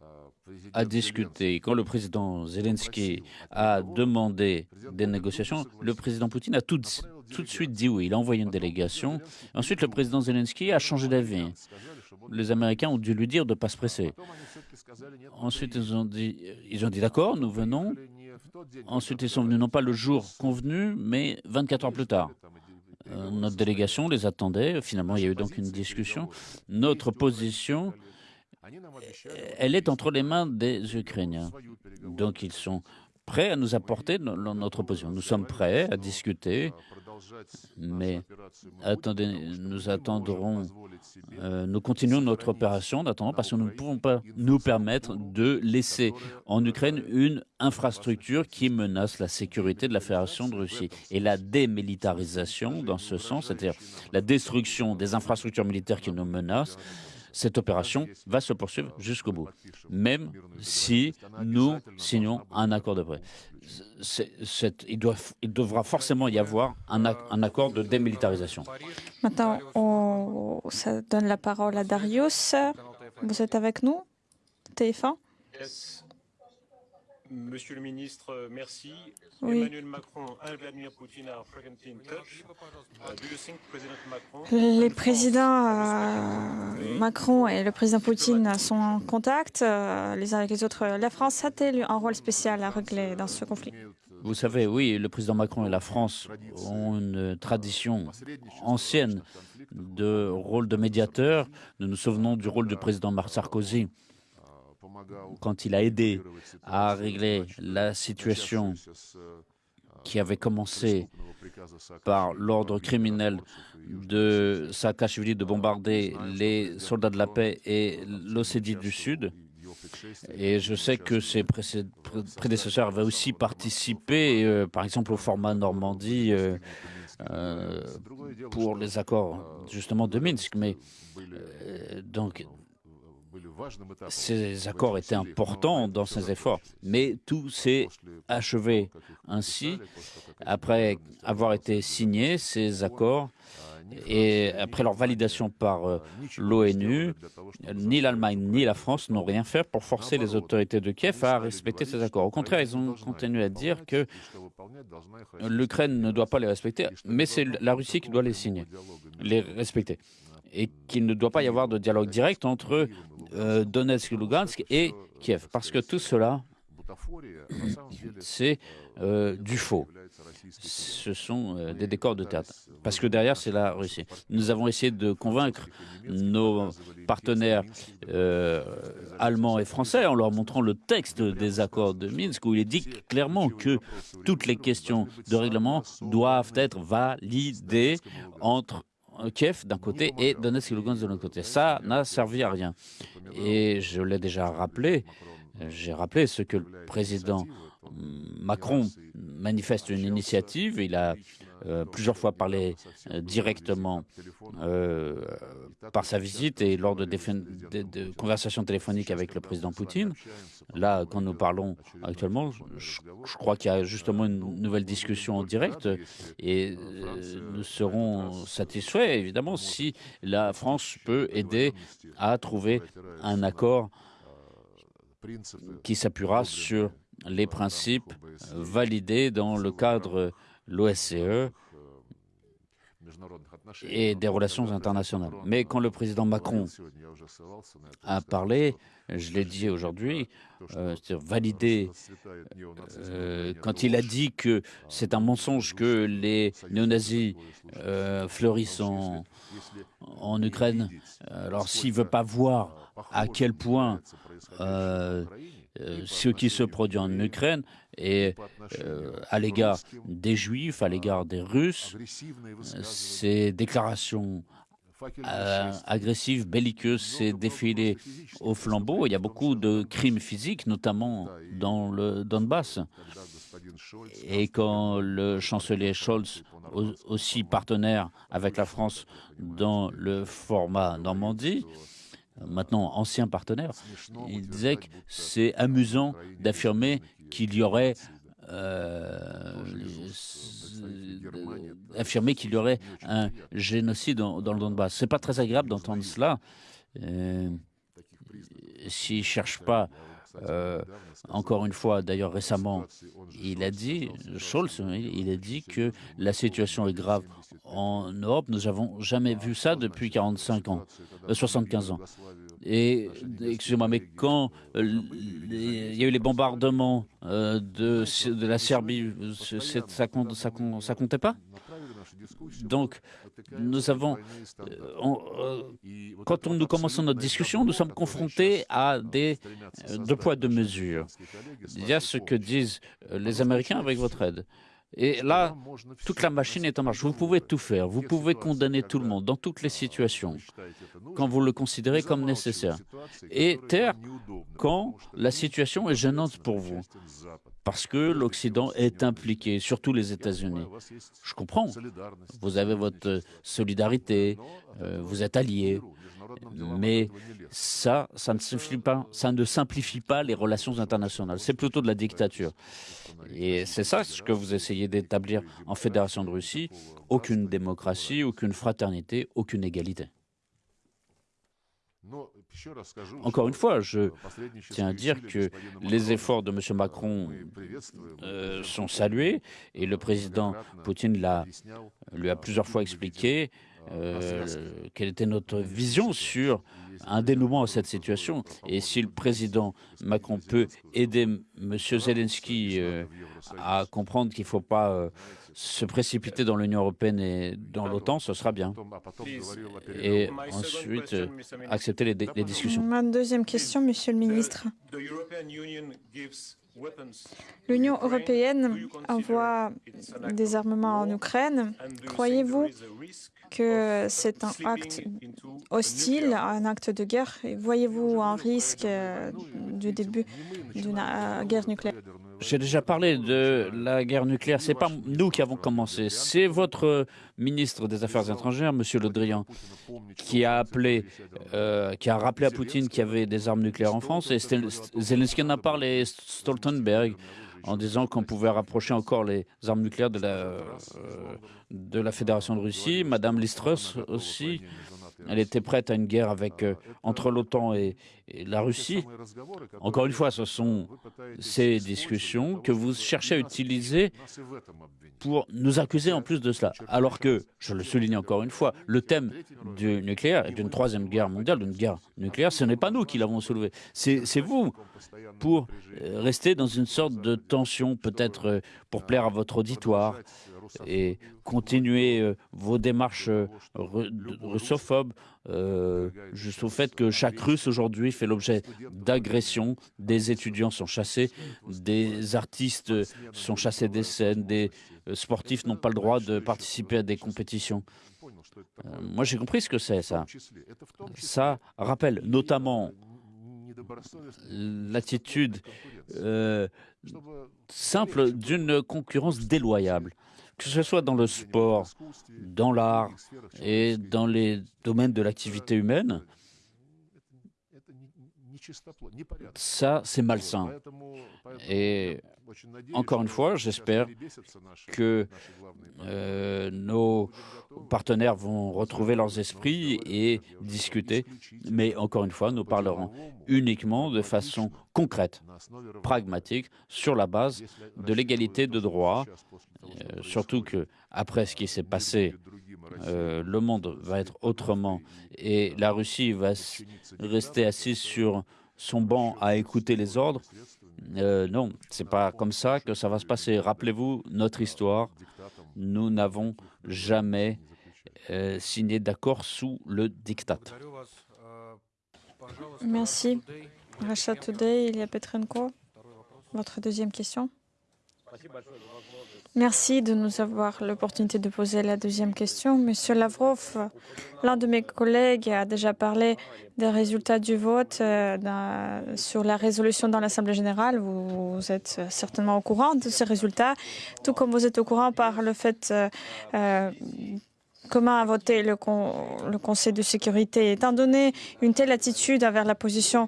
à discuter. Quand le président Zelensky a demandé des négociations, le président Poutine a tout, tout de suite dit oui. Il a envoyé une délégation. Ensuite, le président Zelensky a changé d'avis les Américains ont dû lui dire de ne pas se presser. Ensuite, ils ont dit, d'accord, nous venons. Ensuite, ils sont venus non pas le jour convenu, mais 24 heures plus tard. Euh, notre délégation les attendait. Finalement, il y a eu donc une discussion. Notre position, elle est entre les mains des Ukrainiens. Donc, ils sont prêts à nous apporter notre position. Nous sommes prêts à discuter mais attendez, nous attendrons, euh, nous continuons notre opération. D'attendre parce que nous ne pouvons pas nous permettre de laisser en Ukraine une infrastructure qui menace la sécurité de la Fédération de Russie. Et la démilitarisation, dans ce sens, c'est-à-dire la destruction des infrastructures militaires qui nous menacent, cette opération va se poursuivre jusqu'au bout, même si nous signons un accord de paix. il, il, devra forcément y avoir un, un, accord de démilitarisation. Maintenant, on ça donne la parole à Darius. Vous êtes avec nous, TF1 Monsieur le ministre, merci. Emmanuel Macron Vladimir Poutine Les présidents euh, Macron et le président Poutine sont en contact euh, les uns avec les autres. La France a-t-elle un rôle spécial à régler dans ce conflit Vous savez, oui, le président Macron et la France ont une tradition ancienne de rôle de médiateur. Nous nous souvenons du rôle du président Sarkozy quand il a aidé à régler la situation qui avait commencé par l'ordre criminel de Saakashvili de bombarder les soldats de la paix et l'Ossétie du Sud. Et je sais que ses prédécesseurs avaient aussi participé, euh, par exemple, au format Normandie euh, euh, pour les accords justement de Minsk. Mais donc, ces accords étaient importants dans ces efforts, mais tout s'est achevé ainsi après avoir été signés ces accords et après leur validation par euh, l'ONU, ni l'Allemagne ni la France n'ont rien fait pour forcer les autorités de Kiev à respecter ces accords. Au contraire, ils ont continué à dire que l'Ukraine ne doit pas les respecter, mais c'est la Russie qui doit les signer, les respecter et qu'il ne doit pas y avoir de dialogue direct entre euh, Donetsk, Lugansk et Kiev, parce que tout cela, c'est euh, du faux ce sont euh, des décors de théâtre. Parce que derrière, c'est la Russie. Nous avons essayé de convaincre nos partenaires allemands et français en leur montrant le texte des accords de Minsk où il est dit clairement que toutes les questions de règlement doivent être validées entre Kiev d'un côté et Donetsk et Lugansk de l'autre côté. Ça n'a servi à rien. Et je l'ai déjà rappelé, j'ai rappelé ce que le président Macron manifeste une initiative. Il a euh, plusieurs fois parlé euh, directement euh, par sa visite et lors de, de, conversations téléphoniques avec le président Poutine. Là, quand nous parlons actuellement, je, crois qu'il y a justement une nouvelle discussion en direct et nous serons satisfaits, évidemment, si la France peut aider à trouver un accord qui s'appuiera sur les principes validés dans le cadre l'OSCE et des relations internationales. Mais quand le président Macron a parlé, je l'ai dit aujourd'hui, euh, validé, euh, quand il a dit que c'est un mensonge que les néo-nazis euh, fleurissent en, en Ukraine, alors s'il ne veut pas voir à quel point euh, ce qui se produit en Ukraine et euh, à l'égard des Juifs, à l'égard des Russes, ces déclarations euh, agressives, belliqueuses, ces défilés au flambeau. Il y a beaucoup de crimes physiques, notamment dans le Donbass. Et quand le chancelier Scholz, aussi partenaire avec la France dans le format Normandie, maintenant ancien partenaire, il disait que c'est amusant d'affirmer qu'il y aurait euh, affirmer qu'il y aurait un génocide dans, dans le Donbass. C'est pas très agréable d'entendre cela. Euh, S'il ne cherche pas euh, encore une fois, d'ailleurs récemment, il a dit, Scholz, il a dit que la situation est grave en Europe. Nous n'avons jamais vu ça depuis 45 ans, 75 euh, ans. Et excusez-moi, mais quand euh, il y a eu les bombardements de, la Serbie, ça, ça comptait pas? Donc, nous avons, euh, quand nous commençons notre discussion, nous sommes confrontés à des deux poids, deux mesures. Il y a ce que disent les Américains avec votre aide. Et là, toute la machine est en marche. Vous pouvez tout faire. Vous pouvez condamner tout le monde dans toutes les situations quand vous le considérez comme nécessaire. Et taire quand la situation est gênante pour vous. Parce que l'Occident est impliqué, surtout les États-Unis. Je comprends. Vous avez votre solidarité, euh, vous êtes alliés. Mais ça, ça ne, simplifie pas, ça ne simplifie pas les relations internationales. C'est plutôt de la dictature. Et c'est ça ce que vous essayez d'établir en Fédération de Russie. Aucune démocratie, aucune fraternité, aucune égalité. Encore une fois, je tiens à dire que les efforts de M. Macron euh, sont salués et le président Poutine l'a, lui a plusieurs fois expliqué euh, quelle était notre vision sur un dénouement à cette situation. Et si le président Macron peut aider M. Zelensky euh, à comprendre qu'il ne faut pas euh, se précipiter dans l'Union européenne et dans l'OTAN, ce sera bien. Et ensuite, accepter les, les discussions. Ma deuxième question, Monsieur le ministre. L'Union européenne envoie des armements en Ukraine. Croyez-vous que c'est un acte hostile, un acte de guerre Voyez-vous un risque euh, du début d'une euh, guerre nucléaire? J'ai déjà parlé de la guerre nucléaire. C'est pas nous qui avons commencé. C'est votre ministre des Affaires étrangères, Monsieur Le Drian, qui a appelé, euh, qui a rappelé à Poutine qu'il y avait des armes nucléaires en France. Et Zelensky en a parlé, Stoltenberg, en disant qu'on pouvait rapprocher encore les armes nucléaires de la, euh, de la Fédération de Russie. Madame Listrus aussi elle était prête à une guerre euh, entre l'OTAN et, la Russie. Encore une fois, ce sont ces discussions que vous cherchez à utiliser pour nous accuser en plus de cela. Alors que, je le souligne encore une fois, le thème du nucléaire et d'une troisième guerre mondiale, d'une guerre nucléaire, ce n'est pas nous qui l'avons soulevé. C'est vous pour euh, rester dans une sorte de tension, peut-être euh, pour plaire à votre auditoire et continuer euh, vos démarches euh, russophobes, euh, juste au fait que chaque Russe aujourd'hui fait l'objet d'agressions, des étudiants sont chassés, des artistes sont chassés des scènes, des sportifs n'ont pas le droit de participer à des compétitions. moi j'ai compris ce que c'est ça. Ça rappelle notamment l'attitude simple d'une concurrence déloyable que ce soit dans le sport, dans l'art et dans les domaines de l'activité humaine, ça, c'est malsain. Et encore une fois, j'espère que euh, nos partenaires vont retrouver leurs esprits et discuter. Mais encore une fois, nous parlerons uniquement de façon concrète, pragmatique, sur la base de l'égalité de droit. Euh, surtout que après ce qui s'est passé, euh, le monde va être autrement et la Russie va rester assise sur son banc à écouter les ordres. Euh, non, c'est pas comme ça que ça va se passer. Rappelez-vous notre histoire. Nous n'avons jamais euh, signé d'accord sous le diktat. Merci. Rachat Today, Ilya Petrenko. Votre deuxième question. Merci de nous avoir l'opportunité de poser la deuxième question. Monsieur Lavrov, l'un de mes collègues a déjà parlé des résultats du vote euh, sur la résolution dans l'Assemblée générale. Vous, êtes certainement au courant de ces résultats, tout comme vous êtes au courant par le fait euh, euh, comment a voté le, le Conseil de sécurité. Étant donné une telle attitude envers la position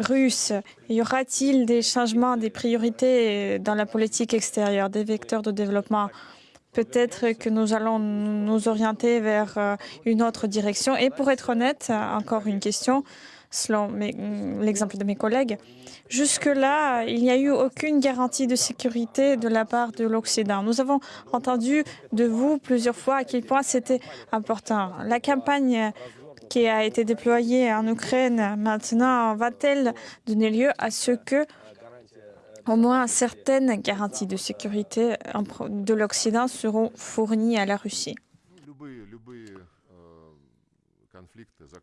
russe, y aura-t-il des changements, des priorités dans la politique extérieure, des vecteurs de développement? Peut-être que nous allons nous orienter vers euh, une autre direction. Et pour être honnête, encore une question, selon l'exemple de mes collègues, jusque-là, il n'y a eu aucune garantie de sécurité de la part de l'Occident. Nous avons entendu de vous plusieurs fois à quel point c'était important. La campagne qui a été déployée en Ukraine maintenant va-t-elle donner lieu à ce que au moins certaines garanties de sécurité de l'Occident seront fournies à la Russie?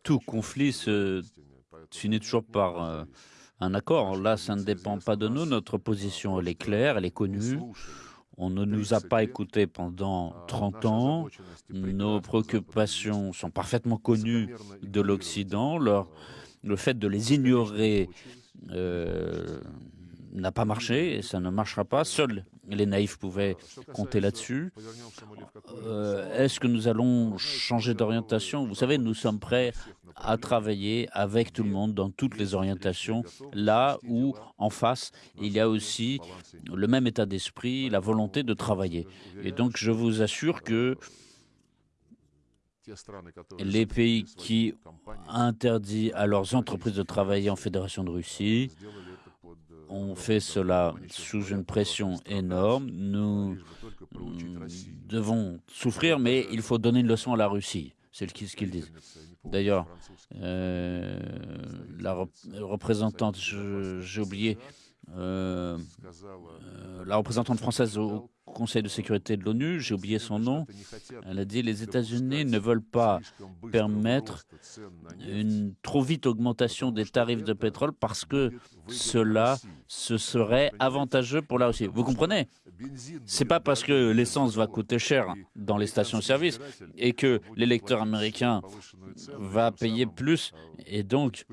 Tout conflit se finit toujours par euh, un accord. Là, ça ne dépend pas de nous. Notre position, elle est claire, elle est connue. On ne nous a pas écoutés pendant 30 ans. Nos préoccupations sont parfaitement connues de l'Occident. Le fait de les ignorer euh, n'a pas marché et ça ne marchera pas. Seuls les naïfs pouvaient compter là-dessus. Euh, est-ce que nous allons changer d'orientation? Vous savez, nous sommes prêts à travailler avec tout le monde dans toutes les orientations, là où en face, il y a aussi le même état d'esprit, la volonté de travailler. Et donc, je vous assure que les pays qui interdisent à leurs entreprises de travailler en Fédération de Russie ont fait cela sous une pression énorme. Nous devons souffrir, mais il faut donner une leçon à la Russie. C'est ce qu'ils disent. D'ailleurs, euh, la représentante, j'ai oublié, euh, euh, la représentante française au Conseil de sécurité de l'ONU, j'ai oublié son nom, elle a dit les États-Unis ne veulent pas permettre une trop vite augmentation des tarifs de pétrole parce que cela ce serait avantageux pour la Russie. Vous comprenez? C'est pas parce que l'essence va coûter cher dans les stations-service et que l'électeur américain va payer plus et donc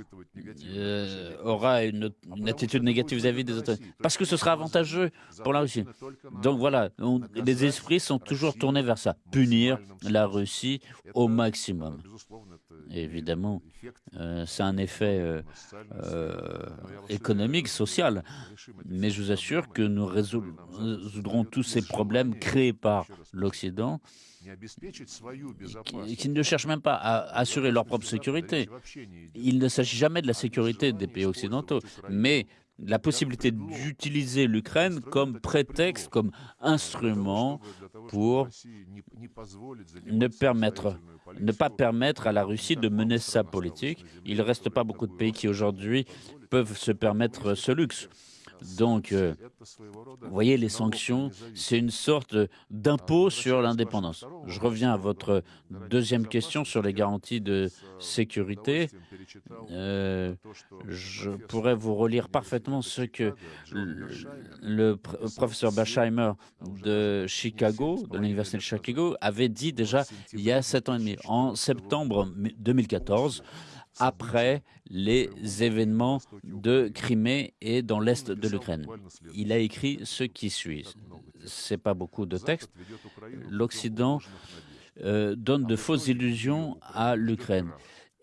euh, aura une, attitude négative vis-à-vis des autres. Parce que ce sera avantageux pour la Russie. Donc voilà, les esprits sont toujours tournés vers ça, punir la Russie au maximum. évidemment, euh, c'est un effet euh, économique, social, mais je vous assure que nous résoudrons tous ces problèmes créés par l'Occident qui, ne cherchent même pas à assurer leur propre sécurité. Il ne s'agit jamais de la sécurité des pays occidentaux, mais la possibilité d'utiliser l'Ukraine comme prétexte, comme instrument pour ne, ne pas permettre à la Russie de mener sa politique. Il ne reste pas beaucoup de pays qui aujourd'hui peuvent se permettre ce luxe. Donc, euh, vous voyez, les sanctions, c'est une sorte d'impôt sur l'indépendance. Je reviens à votre deuxième question sur les garanties de sécurité. Euh, je pourrais vous relire parfaitement ce que le, professeur Basheimer de Chicago, de l'Université de Chicago, avait dit déjà il y a sept ans et demi, en septembre 2014 après les événements de Crimée et dans l'est de l'Ukraine. Il a écrit ce qui suit. Ce n'est pas beaucoup de texte. L'Occident euh, donne de fausses illusions à l'Ukraine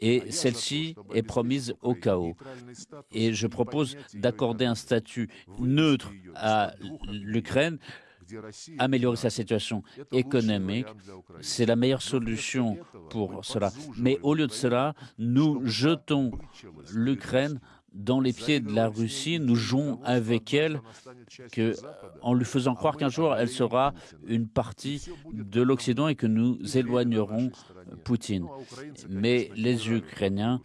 et celle-ci est promise au chaos. Et je propose d'accorder un statut neutre à l'Ukraine améliorer sa situation économique, c'est la meilleure solution pour cela. Mais au lieu de cela, nous jetons l'Ukraine dans les pieds de la Russie, nous jouons avec elle que, en lui faisant croire qu'un jour elle sera une partie de l'Occident et que nous éloignerons Poutine. Mais les Ukrainiens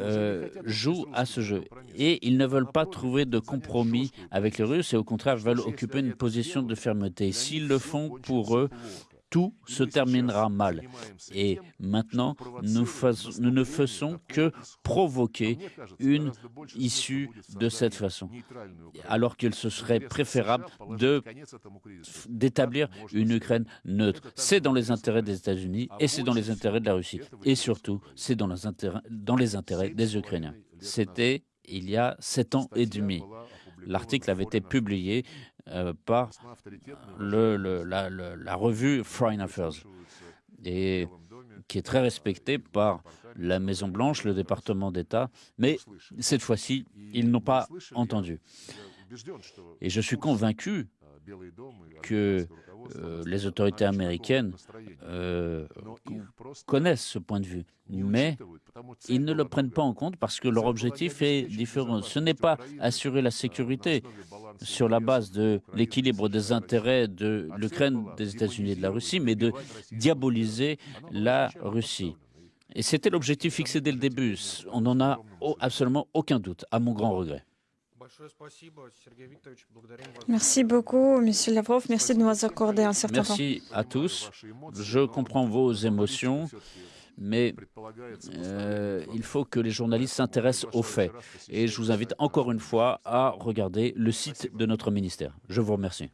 euh, jouent à ce jeu. Et ils ne veulent pas trouver de compromis avec les Russes et au contraire veulent occuper une position de fermeté. S'ils le font pour eux, tout se terminera mal. Et maintenant, nous, ne faisons que provoquer une issue de cette façon, alors qu'il se serait préférable d'établir une Ukraine neutre. C'est dans les intérêts des États-Unis et c'est dans les intérêts de la Russie. Et surtout, c'est dans les intérêts des Ukrainiens. C'était il y a sept ans et demi. L'article avait été publié euh, par le, la, revue Foreign Affairs, et qui est très respectée par la Maison-Blanche, le département d'État, mais cette fois-ci, ils n'ont pas entendu. Et je suis convaincu que euh, les autorités américaines euh, connaissent ce point de vue, mais ils ne le prennent pas en compte parce que leur objectif est différent. Ce n'est pas assurer la sécurité sur la base de l'équilibre des intérêts de l'Ukraine, des États-Unis et de la Russie, mais de diaboliser la Russie. Et c'était l'objectif fixé dès le début. On n'en a absolument aucun doute, à mon grand regret. Merci beaucoup, Monsieur Lavrov. Merci de nous accorder un certain temps. Merci à tous. Je comprends vos émotions, mais euh, il faut que les journalistes s'intéressent aux faits. Et je vous invite encore une fois à regarder le site de notre ministère. Je vous remercie.